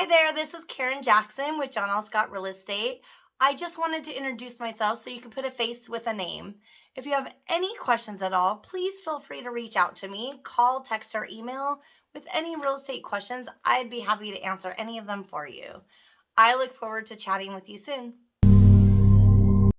Hi there, this is Karen Jackson with John L. Scott Real Estate. I just wanted to introduce myself so you can put a face with a name. If you have any questions at all, please feel free to reach out to me, call, text, or email with any real estate questions. I'd be happy to answer any of them for you. I look forward to chatting with you soon.